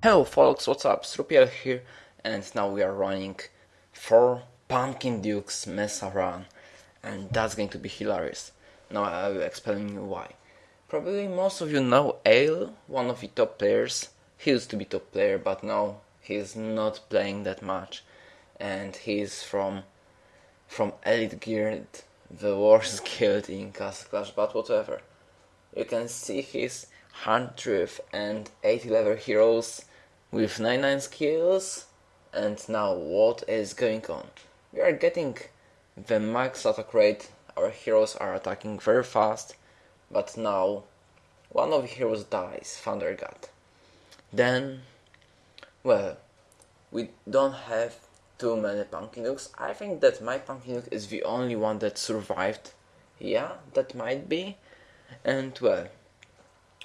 Hello folks, what's up? Srupiel here and now we are running for Pumpkin Duke's Mesa Run and that's going to be hilarious. Now I will explain you why. Probably most of you know Ale, one of the top players. He used to be top player but now he's not playing that much and he's from from Elite Guild, the worst guild in Castle Clash, but whatever. You can see his 100 and 80 level heroes with 99 skills and now what is going on? We are getting the max attack rate, our heroes are attacking very fast, but now one of the heroes dies, Thunder God. Then, well, we don't have too many Pumpkin Dukes. I think that my Pumpkin Duke is the only one that survived. Yeah, that might be. And well,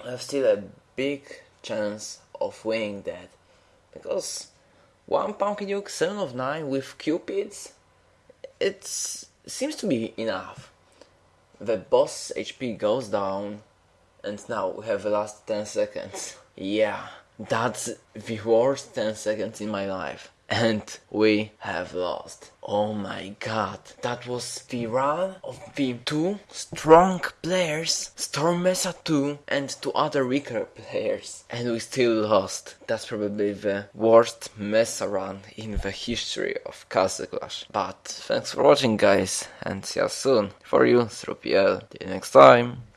I have still a big chance of winning that because one Pumpkin Duke 7 of 9 with Cupids it seems to be enough. The boss HP goes down and now we have the last 10 seconds. Yeah, that's the worst 10 seconds in my life and we have lost. Oh my god, that was the run of the two strong players, Storm Mesa 2 and two other weaker players, and we still lost. That's probably the worst Mesa run in the history of Castle Clash. But thanks for watching guys, and see you soon. For you, through PL. See you next time.